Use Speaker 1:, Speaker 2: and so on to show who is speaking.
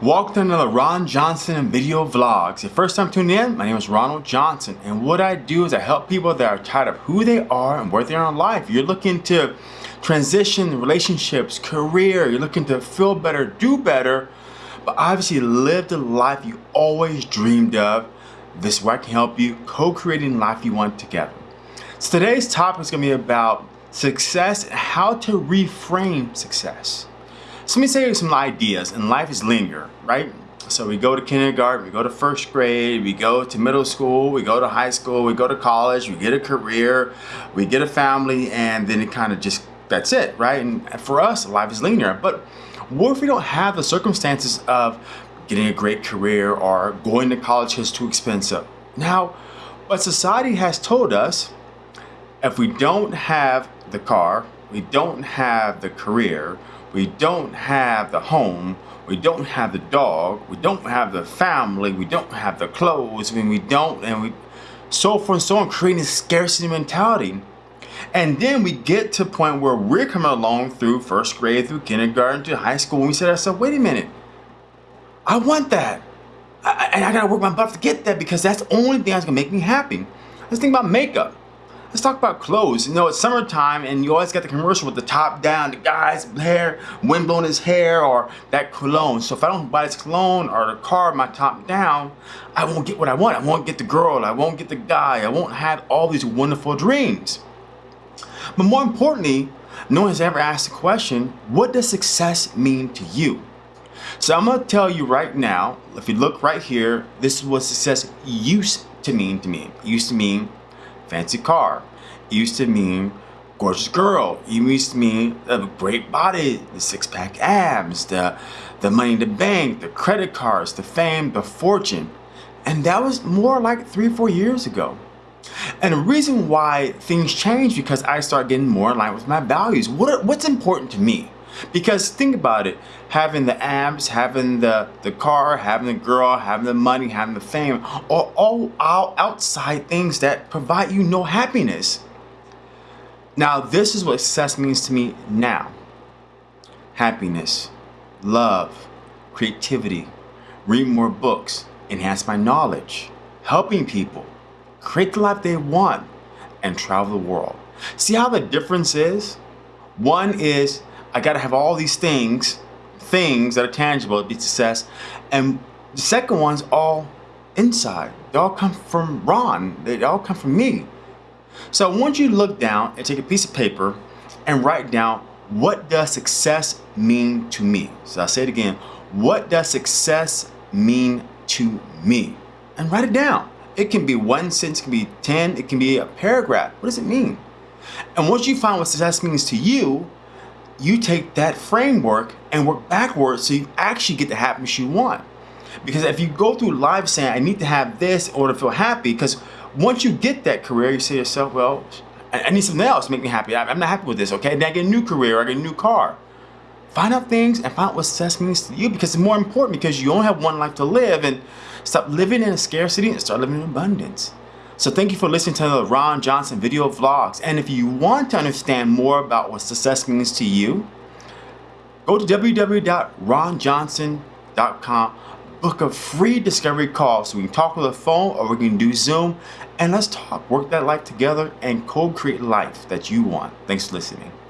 Speaker 1: Welcome to another Ron Johnson video vlogs. If first time tuning in, my name is Ronald Johnson and what I do is I help people that are tired of who they are and where they are in life. You're looking to transition relationships, career, you're looking to feel better, do better, but obviously live the life you always dreamed of. This is where I can help you co-creating life you want together. So today's topic is going to be about success and how to reframe success. So let me say some ideas, and life is linear, right? So we go to kindergarten, we go to first grade, we go to middle school, we go to high school, we go to college, we get a career, we get a family, and then it kind of just, that's it, right? And for us, life is linear. But what if we don't have the circumstances of getting a great career or going to college is too expensive? Now, what society has told us, if we don't have the car, we don't have the career, we don't have the home, we don't have the dog, we don't have the family, we don't have the clothes, I mean, we don't, and we, so forth and so on, creating a scarcity mentality. And then we get to a point where we're coming along through first grade, through kindergarten, to high school, and we say to ourselves, wait a minute, I want that. I, and I gotta work my butt to get that because that's the only thing that's gonna make me happy. Let's think about makeup. Let's talk about clothes. You know, it's summertime and you always got the commercial with the top down, the guy's hair, wind blowing his hair, or that cologne. So if I don't buy this cologne or the car, my top down, I won't get what I want. I won't get the girl, I won't get the guy, I won't have all these wonderful dreams. But more importantly, no one has ever asked the question, what does success mean to you? So I'm gonna tell you right now, if you look right here, this is what success used to mean to me. It used to mean fancy car. It used to mean gorgeous girl. It used to mean a great body, the six-pack abs, the, the money in the bank, the credit cards, the fame, the fortune. And that was more like three, or four years ago. And the reason why things change because I start getting more in line with my values. What, what's important to me? Because think about it, having the abs, having the, the car, having the girl, having the money, having the fame, are all, all outside things that provide you no happiness. Now, this is what success means to me now. Happiness, love, creativity, read more books, enhance my knowledge, helping people, create the life they want, and travel the world. See how the difference is? One is I got to have all these things, things that are tangible to be success. And the second one's all inside. They all come from Ron. They all come from me. So I want you to look down and take a piece of paper and write down what does success mean to me? So I'll say it again. What does success mean to me? And write it down. It can be one sentence, it can be 10, it can be a paragraph. What does it mean? And once you find what success means to you, you take that framework and work backwards so you actually get the happiness you want. Because if you go through life saying, I need to have this in order to feel happy, because once you get that career, you say to yourself, well, I need something else to make me happy. I'm not happy with this, okay? Then I get a new career, I get a new car. Find out things and find out what success means to you because it's more important because you only have one life to live and stop living in a scarcity and start living in abundance. So thank you for listening to the Ron Johnson video vlogs. And if you want to understand more about what success means to you, go to www.ronjohnson.com, book a free discovery call so we can talk on the phone or we can do Zoom and let's talk, work that life together and co-create life that you want. Thanks for listening.